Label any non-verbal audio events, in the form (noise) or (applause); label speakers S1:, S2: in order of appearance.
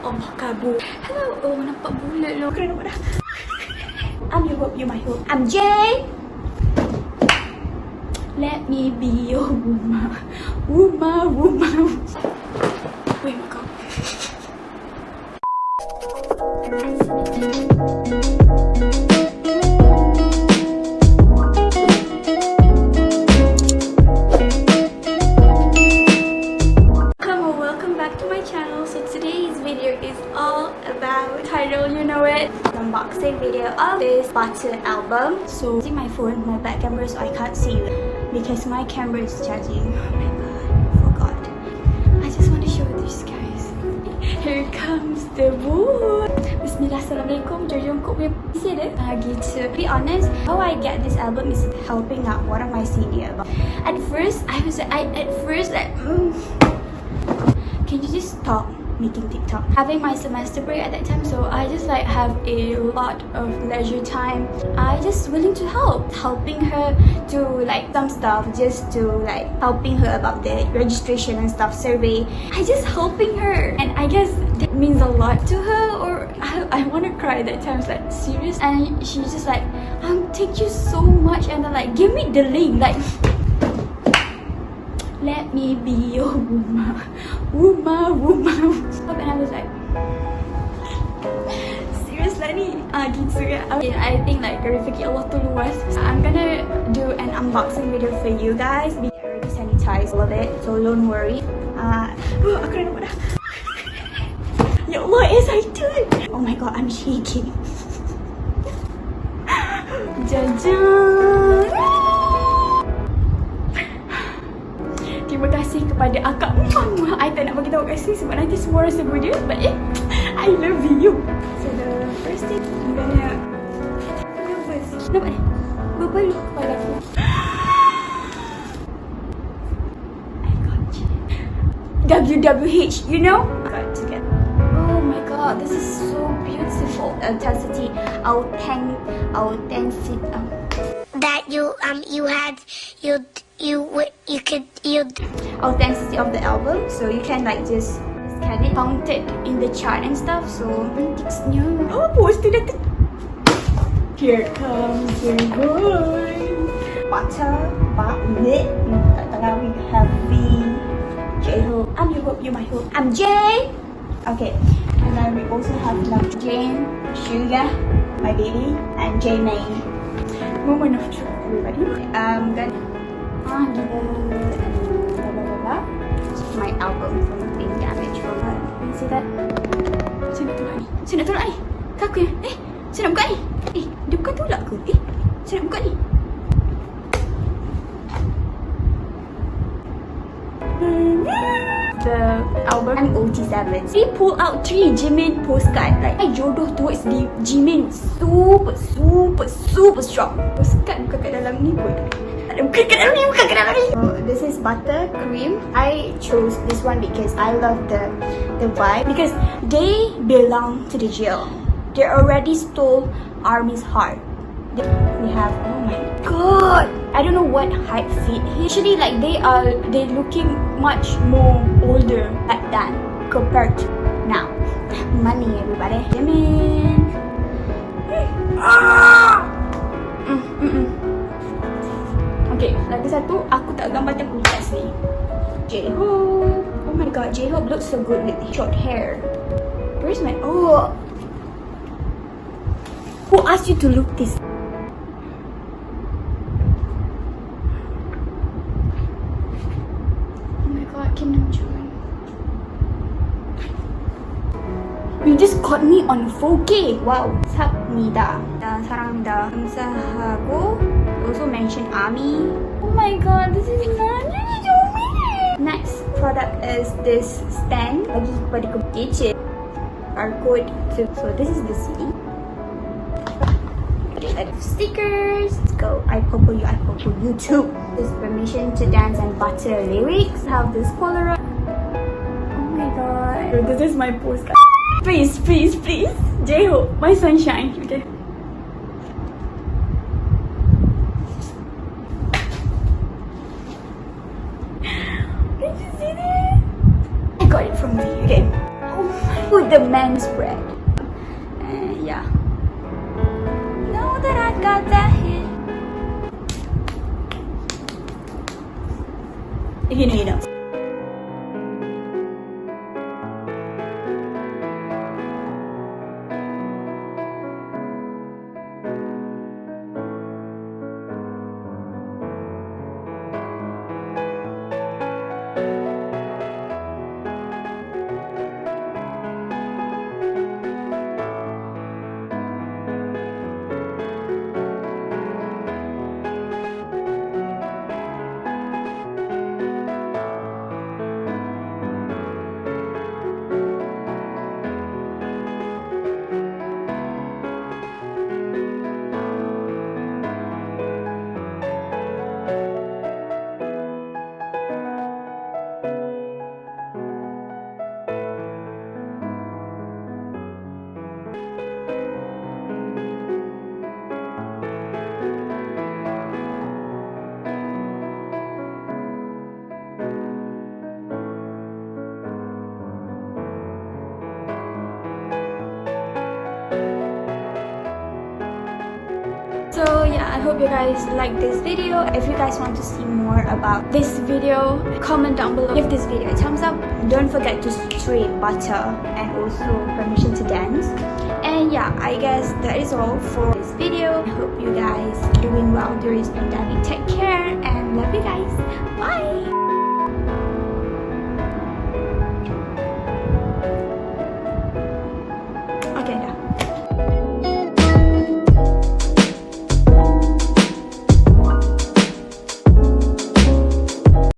S1: Allah kabur. Hello. Oh, nampak bulat lo. Kena nampak dah. I'm your hope, you're my hope. I'm Jay. Let me be your woman. Woman, woman. Wait, my God. Hello, video of this Butter album. So using my phone, my back camera, so I can't see because my camera is charging. Oh my god, forgot. I just want to show this guys. (laughs) Here comes the book. Bismillah, Assalamualaikum. Kau punya PC dia. Uh. To be honest, how I get this album is helping out one of my senior. At first, I was I at first like. Mm, (sighs) can you just stop making TikTok? Having my semester break at that time, so I just like have a lot of leisure time. I just willing to help, helping her to like some stuff, just to like helping her about the registration and stuff survey. I just helping her, and I guess that means a lot to her. Or I, I want to cry that time. It's like serious, and she's just like, um, thank you so much, and then like give me the link, like. (laughs) Let me be your woman, woman, woman. And I was like, serious lah? Ah I think like rezeki Allah tu luas. I'm gonna do an unboxing video for you guys. We already sanitize all of it, so don't worry. Uh, (gasps) aku dah. (laughs) Oh my god, I'm shaking. (laughs) Jajan. Terima kasih kepada akak Muah, I tak nak bagi tahu kasih sebab nanti semua orang sebut dia But eh, I love you. So the first thing I'm gonna Go first Nampak eh? Berbaluk kepala aku? I got you. WWH, you know? Got together Oh my god, this is so beautiful. Authenticity, authentic, authenticity
S2: that you um you had you you you could you
S1: authenticity of the album so you can like just scan it count it in the chart and stuff so antiquesnya oh poster dah here comes the boy kat tengah we have V J Hope I'm your hope you're my hope. I'm Jay okay and then we also have like Jane Suga my baby and Jimin moment of truth everybody. Um then ah gila. Blah blah blah blah my album. From being damaged from you see that? Saya nak tolak ni saya nak tolak ni kaku ya eh saya nak buka ni? Eh dia bukan tolak ke? Eh saya nak buka ni? The album? I'm OT7 They pull out three Jimin postcard. Like I jodoh towards the Jimin Super super super strong. Postcard bukan kat dalam ni pun This is butter cream I chose this one because I love the the vibe. Because they belong to the jail. They already stole Army's heart. We have oh my god. I don't know what height fit usually like they are they looking much more older like that compared to now. Money everybody. Jimin ah! mm, mm, mm. Okay lagi satu aku tak gambar tak kulit ni J-Hope oh my god J-Hope looks so good with short hair. Where's my oh. Who asked you to look this caught me on 4K. Wow. 삽니다. 나 사랑합니다. 감사하고 also mention Ami. Oh my god, this is not Next product is this stand bagi kepada gadget barcode. So, so this is the CD. Stickers. Let's go. I popo you. I popo you too. This permission to dance and butter lyrics. Have this Polaroid. Oh my god. This is my postcard. Please, please, please. J-Hope, my sunshine. Okay. Did you see that? I got it from V. okay oh with the men's spread and uh, yeah now that I got that you know you know i hope you guys like this video. If you guys want to see more about this video comment down below. Give this video a thumbs up. Don't forget to stream butter and also permission to dance. And yeah i guess that is all for this video. I hope you guys doing well during this pandemic. Take care and love you guys. Bye